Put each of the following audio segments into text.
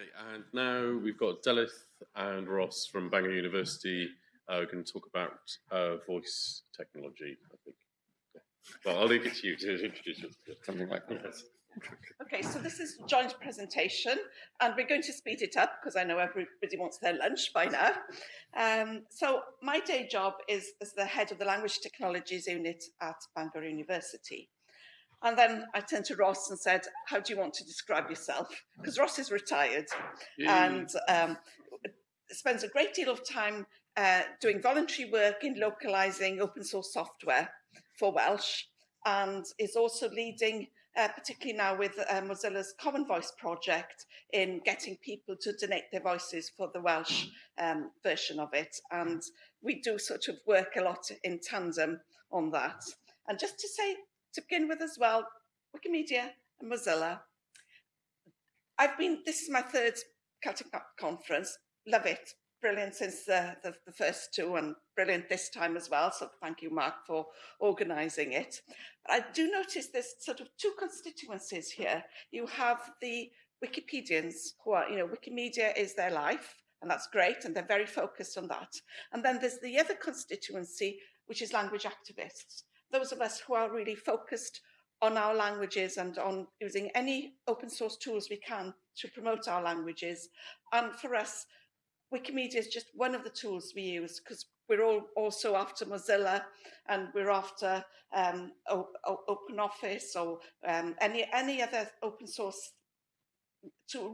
Okay, and now we've got Delyth and Rhos from Bangor University. Uh, we're going to talk about uh, voice technology, I think. Yeah. Well, I'll leave it to you to introduce it. Something like that. Yes. Okay, so this is joint presentation, and we're going to speed it up because I know everybody wants their lunch by now. Um, so my day job is as the head of the Language Technologies Unit at Bangor University. And then I turned to Rhos and said, how do you want to describe yourself? Because Rhos is retired and um, spends a great deal of time uh, doing voluntary work in localizing open source software for Welsh and is also leading uh, particularly now with uh, Mozilla's Common Voice project in getting people to donate their voices for the Welsh um, version of it. And we do sort of work a lot in tandem on that. And just to say, to begin with as well, Wikimedia and Mozilla. I've been, this is my third Celtic conference, love it, brilliant since the, the, the, first two and brilliant this time as well. So thank you, Mark, for organising it. But I do notice there's sort of two constituencies here. You have the Wikipedians who are, you know, Wikimedia is their life, and that's great, and they're very focused on that. And then there's the other constituency, which is language activists. Those of us who are really focused on our languages and on using any open source tools we can to promote our languages. And for us, Wikimedia is just one of the tools we use because we're all also after Mozilla and we're after um, Open Office or um, any, any other open source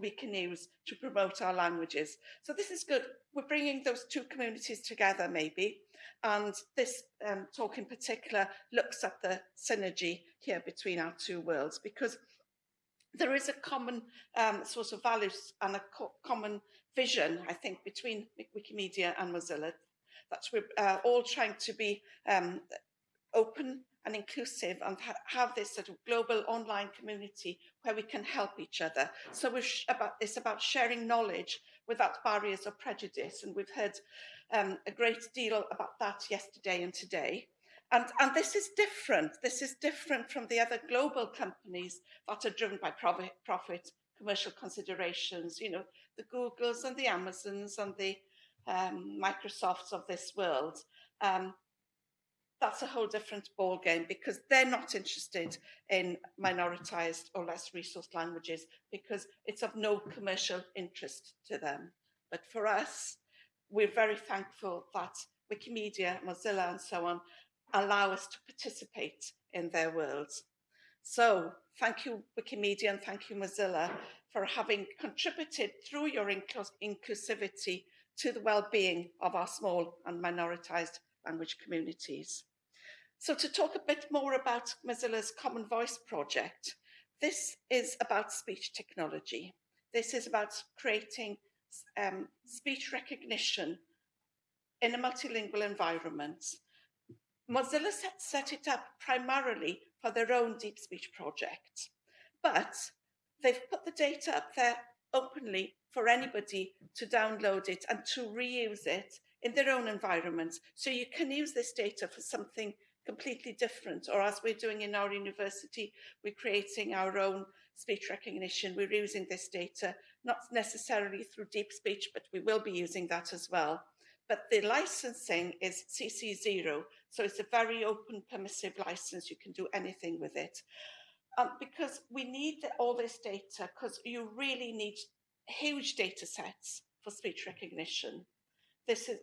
we can use to promote our languages. So this is good. We're bringing those two communities together maybe. And this um, talk in particular looks at the synergy here between our two worlds because there is a common um, source of values and a co common vision, I think, between Wikimedia and Mozilla. That we're uh, all trying to be um, open and inclusive and ha have this sort of global online community where we can help each other. So about it's about sharing knowledge without barriers or prejudice. And we've heard um, a great deal about that yesterday and today. And, and this is different. This is different from the other global companies that are driven by profit, profit commercial considerations, you know, the Googles and the Amazons and the um, Microsofts of this world. Um, that's a whole different ball game because they're not interested in minoritized or less resourced languages because it's of no commercial interest to them. But for us, we're very thankful that Wikimedia, Mozilla and so on allow us to participate in their worlds. So thank you, Wikimedia, and thank you, Mozilla, for having contributed through your inclusivity to the well-being of our small and minoritized language communities. So to talk a bit more about Mozilla's Common Voice project, this is about speech technology. This is about creating um, speech recognition in a multilingual environment Mozilla set, set it up primarily for their own deep speech project, but they've put the data up there openly for anybody to download it and to reuse it in their own environments. So you can use this data for something completely different, or as we're doing in our university, we're creating our own speech recognition. We're using this data, not necessarily through deep speech, but we will be using that as well. But the licensing is CC0, so it's a very open, permissive license. You can do anything with it. Um, because we need all this data because you really need huge data sets for speech recognition. This is,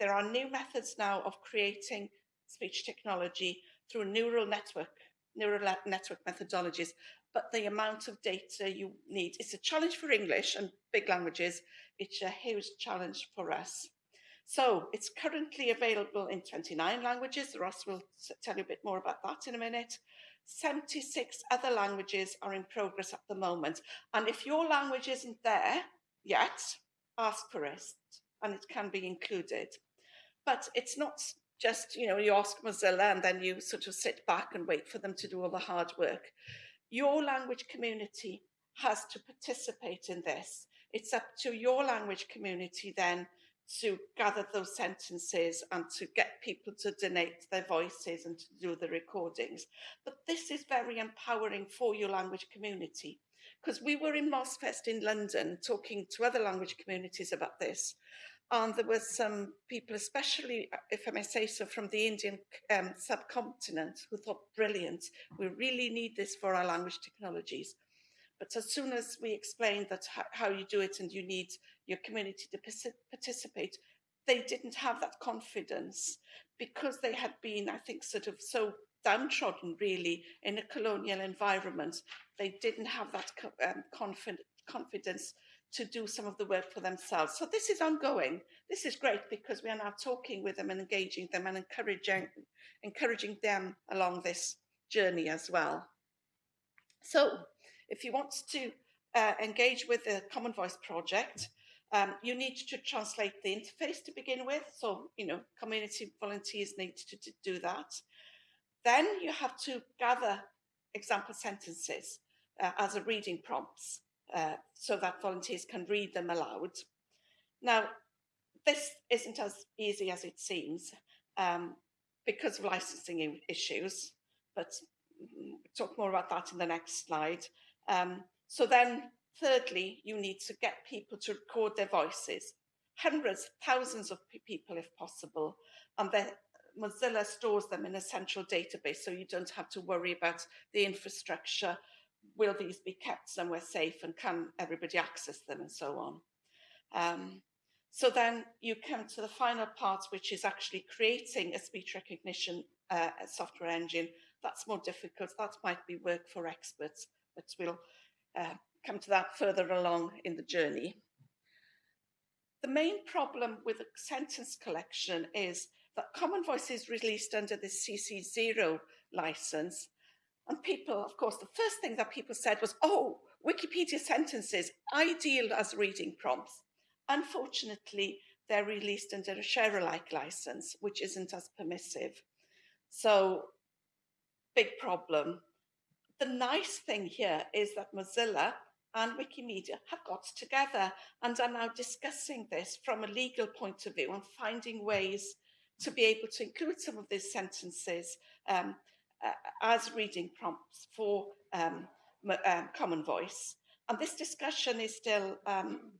there are new methods now of creating speech technology through neural network, neural network methodologies, but the amount of data you need, it's a challenge for English and big languages, it's a huge challenge for us. So it's currently available in 29 languages. Ross will tell you a bit more about that in a minute. 76 other languages are in progress at the moment. And if your language isn't there yet, ask for it and it can be included. But it's not just, you know, you ask Mozilla and then you sort of sit back and wait for them to do all the hard work. Your language community has to participate in this. It's up to your language community then to gather those sentences and to get people to donate their voices and to do the recordings. But this is very empowering for your language community because we were in MozFest in London talking to other language communities about this. And there were some people, especially, if I may say so, from the Indian um, subcontinent, who thought, brilliant, we really need this for our language technologies. But as soon as we explained that how you do it and you need your community to participate, they didn't have that confidence because they had been, I think, sort of so downtrodden really in a colonial environment. They didn't have that um, confid confidence to do some of the work for themselves. So this is ongoing. This is great because we are now talking with them and engaging them and encouraging, encouraging them along this journey as well. So if you want to uh, engage with the Common Voice project, um, you need to translate the interface to begin with. So, you know, community volunteers need to, to do that. Then you have to gather example sentences uh, as a reading prompts uh, so that volunteers can read them aloud. Now, this isn't as easy as it seems um, because of licensing issues, but we'll talk more about that in the next slide. Um, so then, thirdly, you need to get people to record their voices, hundreds, thousands of people if possible, and then Mozilla stores them in a central database, so you don't have to worry about the infrastructure. Will these be kept somewhere safe and can everybody access them and so on? Um, so then you come to the final part, which is actually creating a speech recognition uh, software engine. That's more difficult. That might be work for experts, but we'll uh, come to that further along in the journey. The main problem with sentence collection is that Common Voice is released under the CC0 license. And people, of course, the first thing that people said was, oh, Wikipedia sentences, ideal as reading prompts. Unfortunately, they're released under a share alike license, which isn't as permissive. So, big problem. The nice thing here is that Mozilla and Wikimedia have got together and are now discussing this from a legal point of view and finding ways to be able to include some of these sentences um, as reading prompts for um, um, Common Voice. And this discussion is still um,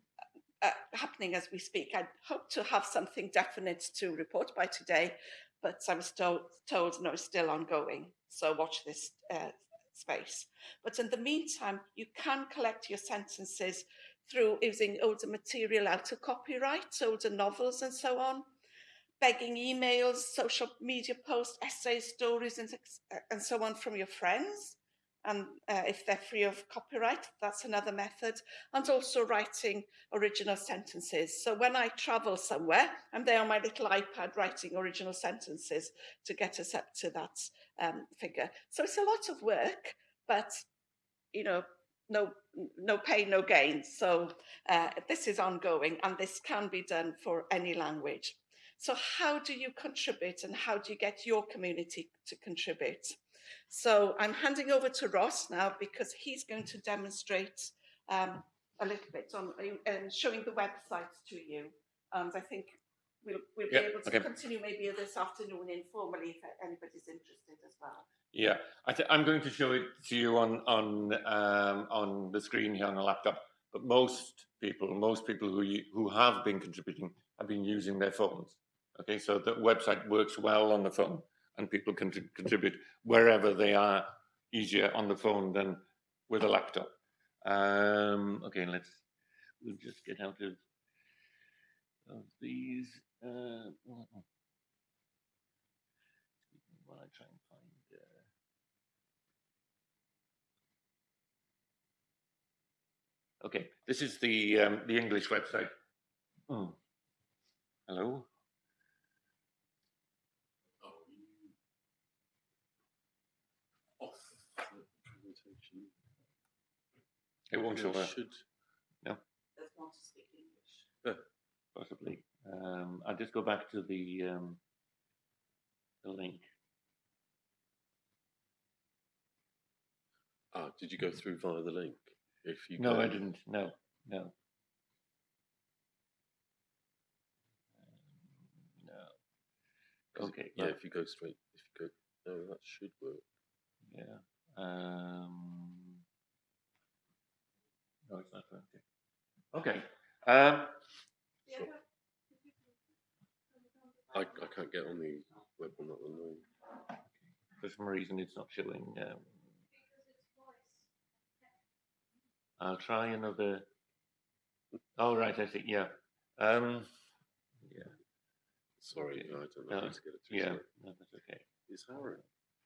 uh, happening as we speak. I hope to have something definite to report by today, but I was told, told no, it's still ongoing. So watch this uh, space. But in the meantime, you can collect your sentences through using older material out of copyright, older novels and so on begging emails, social media posts, essays, stories, and, and so on from your friends. And uh, if they're free of copyright, that's another method. And also writing original sentences. So when I travel somewhere, I'm there on my little iPad writing original sentences to get us up to that um, figure. So it's a lot of work, but you know, no no pain, no gain. So uh, this is ongoing, and this can be done for any language. So how do you contribute and how do you get your community to contribute? So I'm handing over to Rhos now because he's going to demonstrate um, a little bit on um, showing the websites to you. And I think we'll, we'll be able to okay. continue maybe this afternoon informally if anybody's interested as well. Yeah, I am going to show it to you on on um, on the screen here on a laptop. But most people, most people who who have been contributing have been using their phones. Okay, so the website works well on the phone and people can contribute wherever they are easier on the phone than with a laptop. Um, okay, let's, we'll just get out of, of these. Uh, while I try and find. Uh... Okay, this is the um, the English website. Oh, hello. It won't show up. Should. No. Possibly. Um, I'll just go back to the um, the link. Ah, did you go through via the link? If you no, I didn't. No, no. Um, no. Okay. Yeah, if you go straight, if you go, no, that should work. Yeah. Um, No, it's not working. Okay. Um, I, I can't get on the web on that one. No. for some reason, it's not showing. Um, I'll try another. Oh, right, I see. Yeah. Um, yeah. Sorry, Okay. no, I don't know No, how to get it through. Yeah. No, that's okay. It's Aaron.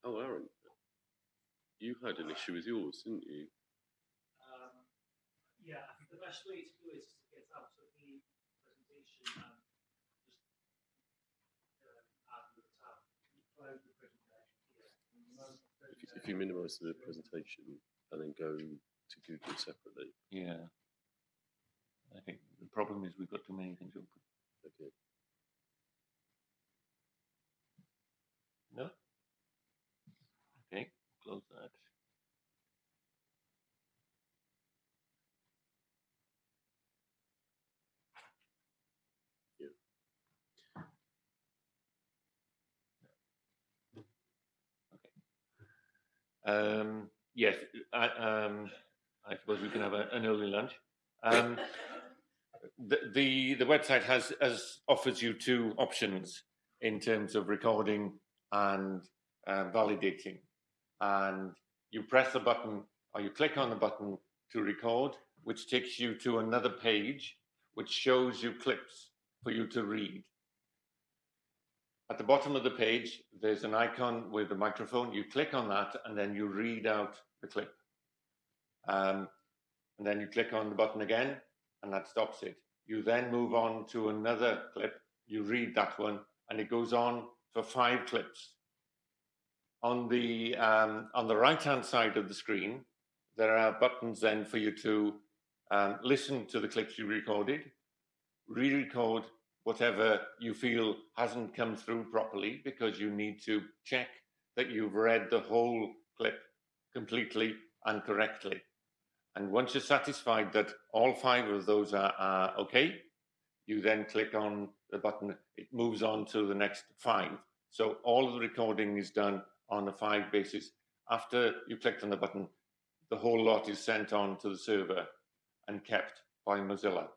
Oh, Aaron. You had an issue with yours, didn't you? Um, yeah, I think the best way to do it is to get out of the presentation and just uh, add the tab, close the presentation here. and remote the If you, if you minimise the presentation and then go to Google separately. Yeah. I think the problem is we've got too many things open. Okay. No? Okay, close that. Um, yes, I, um, I suppose we can have a, an early lunch. Um, the, the the website has offers you two options in terms of recording and um, validating, and you press the button or you click on the button to record, which takes you to another page which shows you clips for you to read. At the bottom of the page, there's an icon with a microphone. You click on that and then you read out the clip. Um, and then you click on the button again and that stops it. You then move on to another clip. You read that one and it goes on for five clips. On the, um, on the right hand side of the screen, there are buttons then for you to um, listen to the clips you recorded, re record whatever you feel hasn't come through properly because you need to check that you've read the whole clip completely and correctly. And once you're satisfied that all five of those are, are okay, you then click on the button, it moves on to the next five. So all of the recording is done on a five basis. After you clicked on the button, the whole lot is sent on to the server and kept by Mozilla.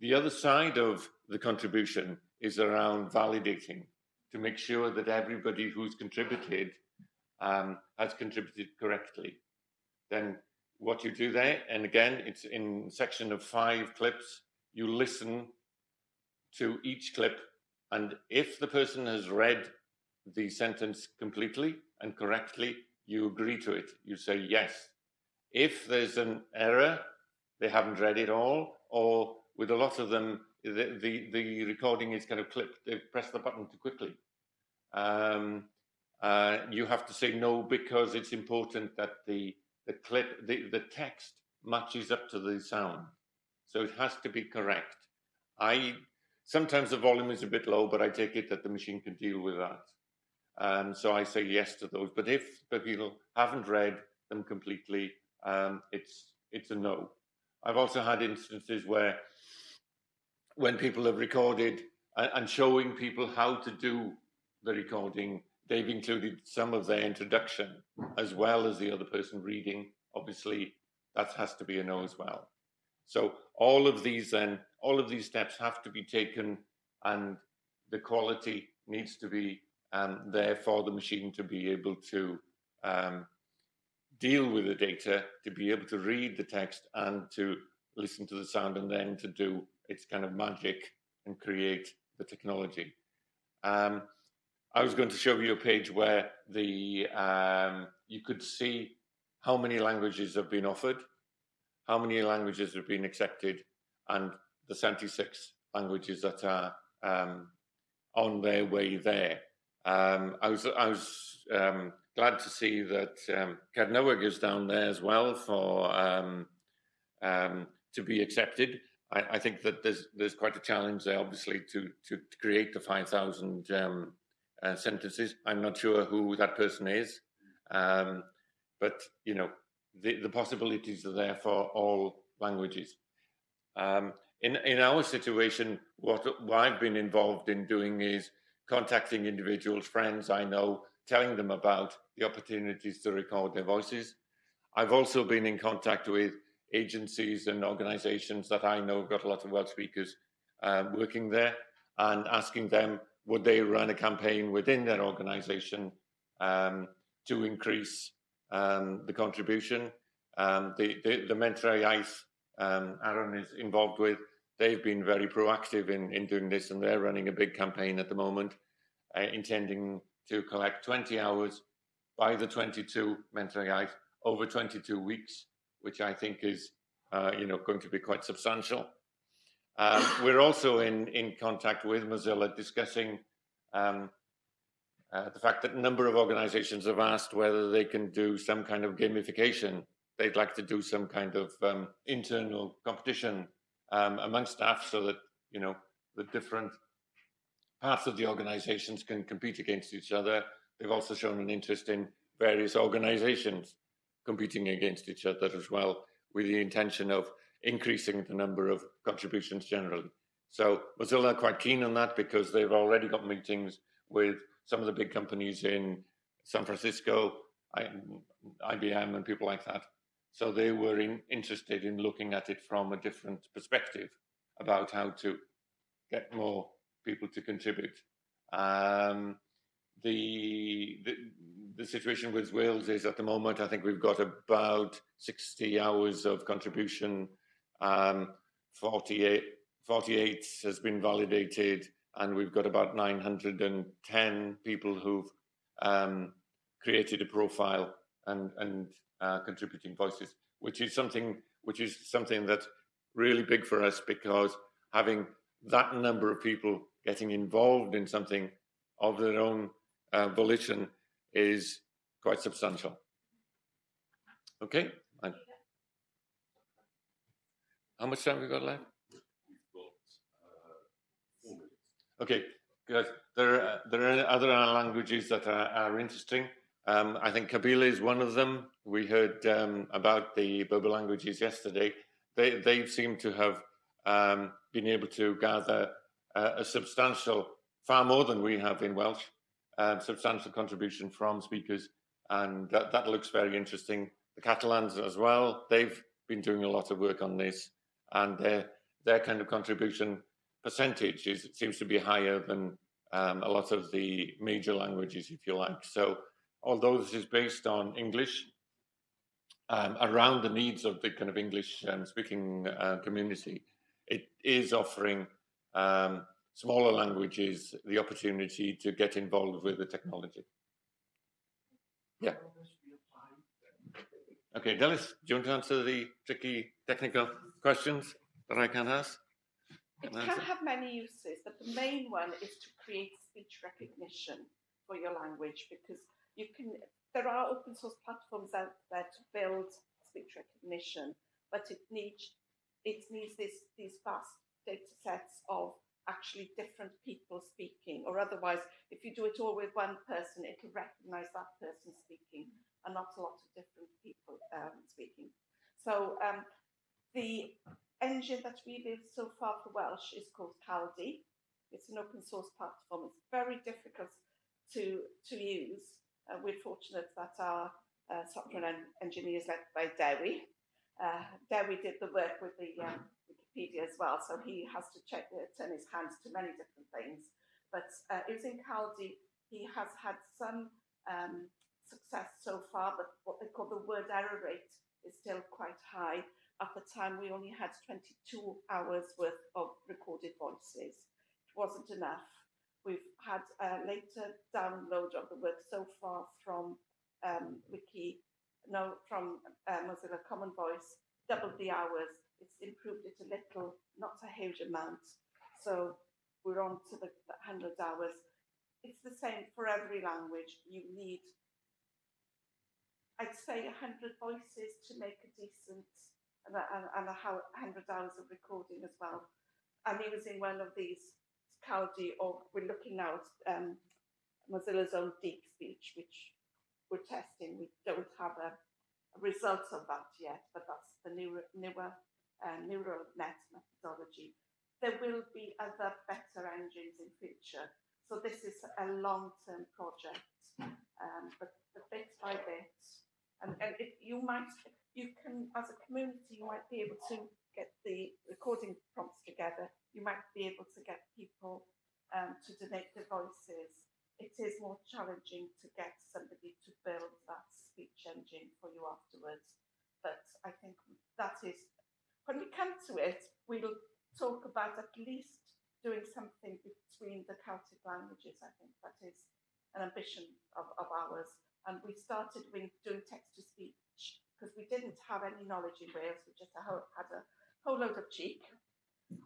The other side of the contribution is around validating to make sure that everybody who's contributed um, has contributed correctly. Then what you do there, and again, it's in section of five clips, you listen to each clip, and if the person has read the sentence completely and correctly, you agree to it. You say yes. If there's an error, they haven't read it all, or with a lot of them, the, the, the recording is kind of clipped. They press the button too quickly. Um, uh, you have to say no because it's important that the the clip, the, the text matches up to the sound. So it has to be correct. I sometimes the volume is a bit low, but I take it that the machine can deal with that. Um, so I say yes to those. But if the people haven't read them completely, um, it's it's a no. I've also had instances where when people have recorded and, showing people how to do the recording, they've included some of their introduction as well as the other person reading. Obviously, that has to be a no as well. So all of these then, all of these steps have to be taken, and the quality needs to be um, there for the machine to be able to um, deal with the data, to be able to read the text, and to listen to the sound, and then to do its kind of magic and create the technology. Um, I was going to show you a page where the um, you could see how many languages have been offered, how many languages have been accepted, and the 76 languages that are um, on their way there. Um, I was I was um, glad to see that um, Cernyweg is down there as well for um, to be accepted. I, I think that there's there's quite a challenge there, obviously, to to, to create the 5,000 um, uh, sentences. I'm not sure who that person is, um, but you know the, the possibilities are there for all languages. Um, in in our situation, what, what I've been involved in doing is contacting individuals, friends I know, telling them about the opportunities to record their voices. I've also been in contact with agencies and organisations that I know have got a lot of Welsh speakers um, working there, and asking them would they run a campaign within their organisation um, to increase um, the contribution. Um, the, the, the Menter Iaith um, Aaron is involved with, they've been very proactive in, in doing this and they're running a big campaign at the moment, uh, intending to collect 20 hours by the 22 Menter Iaith over 22 weeks, which I think is, uh, you know, going to be quite substantial. Um, we're also in, in contact with Mozilla discussing um, uh, the fact that a number of organizations have asked whether they can do some kind of gamification. They'd like to do some kind of um, internal competition um, among staff so that, you know, the different parts of the organizations can compete against each other. They've also shown an interest in various organizations competing against each other as well, with the intention of increasing the number of contributions generally. So Mozilla are quite keen on that because they've already got meetings with some of the big companies in San Francisco, IBM and people like that. So they were in, interested in looking at it from a different perspective about how to get more people to contribute. Um, the, the, the situation with Wales is at the moment, I think we've got about 60 hours of contribution. Um, 48, 48 has been validated, and we've got about 910 people who've um, created a profile and, and uh, contributing voices, which is something which is something that's really big for us because having that number of people getting involved in something of their own uh, volition is quite substantial. Okay. How much time we got left? Okay, good. There are, there are other languages that are, are interesting. Um, I think Kabyle is one of them. We heard um, about the Berber languages yesterday. They, they seem to have um, been able to gather uh, a substantial, far more than we have in Welsh, uh, substantial contribution from speakers. And that, that looks very interesting. The Catalans as well, they've been doing a lot of work on this and their their kind of contribution percentage is seems to be higher than um, a lot of the major languages, if you like. So, although this is based on English, um, around the needs of the kind of English um, speaking uh, community, it is offering um, smaller languages the opportunity to get involved with the technology. Yeah. Okay, Dallas, do you want to answer the tricky technical questions that I can ask? It can have many uses, but the main one is to create speech recognition for your language because you can. There are open source platforms out there to build speech recognition, but it needs it needs this these vast data sets of actually different people speaking, or otherwise, if you do it all with one person, it will recognize that person speaking and not a lot of different people um, speaking. So um, the engine that we've used so far for Welsh is called Kaldi. It's an open source platform. It's very difficult to, to use. Uh, we're fortunate that our uh, software en- engineer is led by Dewi. Uh, Dewi did the work with the um, Wikipedia as well, so he has to check, uh, turn his hands to many different things. But uh, using Kaldi, he has had some um, success so far, but what they call the word error rate is still quite high. At the time, we only had 22 hours worth of recorded voices. It wasn't enough. We've had a later download of the work so far from um, Wiki, no, from uh, Mozilla Common Voice, doubled the hours. It's improved it a little, not a huge amount. So we're on to the 100 hours. It's the same for every language. You need I'd say 100 voices to make a decent and, and, and a 100 hours of recording as well. I'm using one of these Kaldi, or we're looking now at um, Mozilla's own Deep Speech, which we're testing. We don't have a, a result of that yet, but that's the newer, newer uh, neural net methodology. There will be other better engines in future. So this is a long-term project, um, but, but bit by bit, And, and if you might, you can, as a community, you might be able to get the recording prompts together. You might be able to get people um, to donate their voices. It is more challenging to get somebody to build that speech engine for you afterwards. But I think that is, when we come to it, we'll talk about at least doing something between the Celtic languages. I think that is an ambition of, of ours. And we started with doing text to speech because we didn't have any knowledge in Wales. We just had a whole load of cheek.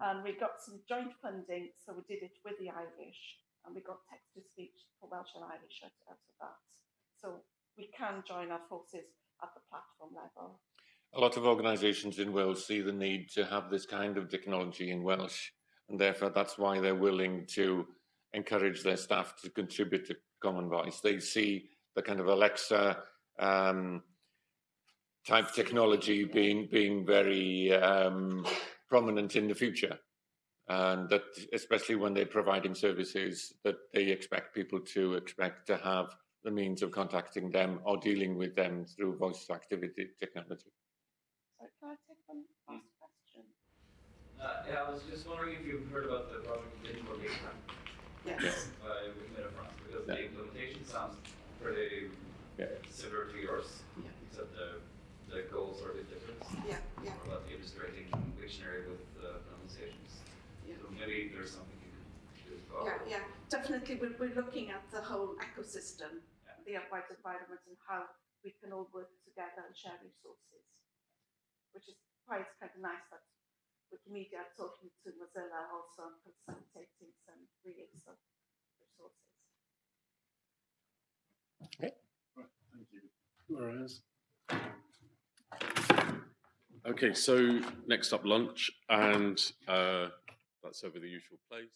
And we got some joint funding, so we did it with the Irish. And we got text to speech for Welsh and Irish out, out of that. So we can join our forces at the platform. A lot of organisations in Wales see the need to have this kind of technology in Welsh, and therefore that's why they're willing to encourage their staff to contribute to Common Voice. They see the kind of Alexa um, type technology being being very um, prominent in the future, and that especially when they're providing services that they expect people to expect to have the means of contacting them or dealing with them through voice activity technology. So can I take one last question? Uh, yeah, I was just wondering if you've heard about the project Digital Gateway Yes. by Wikimedia France, because Yeah. the implementation sounds pretty Yeah. similar to yours, Yeah. except the, the goals are a bit different. Yeah, yeah. More about illustrating dictionary with uh, pronunciations. Yeah. So maybe there's something you can do. about Yeah, yeah, definitely. We're, we're looking at the whole ecosystem, Yeah. the applied environment, and how we can all work together and share resources. Which is why it's kind of nice that Wikimedia are talking to Mozilla also and facilitating some reuse of resources. Thank you. Whereas, Okay, so next up lunch, and uh, that's over the usual place.